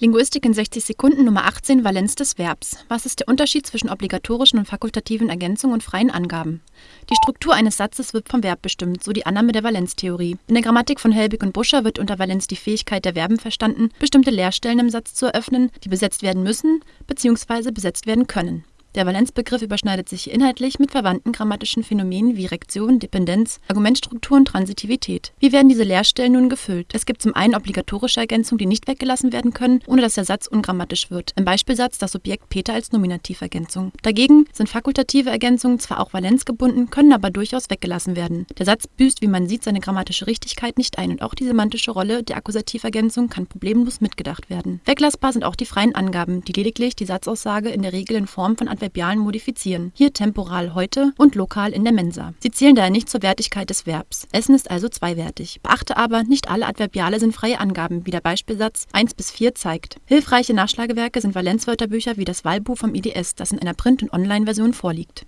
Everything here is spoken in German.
Linguistik in 60 Sekunden Nummer 18 Valenz des Verbs. Was ist der Unterschied zwischen obligatorischen und fakultativen Ergänzungen und freien Angaben? Die Struktur eines Satzes wird vom Verb bestimmt, so die Annahme der Valenztheorie. In der Grammatik von Helbig und Buscher wird unter Valenz die Fähigkeit der Verben verstanden, bestimmte Leerstellen im Satz zu eröffnen, die besetzt werden müssen bzw. besetzt werden können. Der Valenzbegriff überschneidet sich inhaltlich mit verwandten grammatischen Phänomenen wie Rektion, Dependenz, Argumentstruktur und Transitivität. Wie werden diese Leerstellen nun gefüllt? Es gibt zum einen obligatorische Ergänzungen, die nicht weggelassen werden können, ohne dass der Satz ungrammatisch wird. Im Beispielsatz das Subjekt Peter als Nominativergänzung. Dagegen sind fakultative Ergänzungen zwar auch valenzgebunden, können aber durchaus weggelassen werden. Der Satz büßt, wie man sieht, seine grammatische Richtigkeit nicht ein und auch die semantische Rolle der Akkusativergänzung kann problemlos mitgedacht werden. Weglassbar sind auch die freien Angaben, die lediglich die Satzaussage in der Regel in Form von Adverbialen modifizieren, hier temporal heute und lokal in der Mensa. Sie zählen daher nicht zur Wertigkeit des Verbs. Essen ist also zweiwertig. Beachte aber, nicht alle Adverbiale sind freie Angaben, wie der Beispielsatz 1 bis 4 zeigt. Hilfreiche Nachschlagewerke sind Valenzwörterbücher wie das Wahlbuch vom IDS, das in einer Print- und Online-Version vorliegt.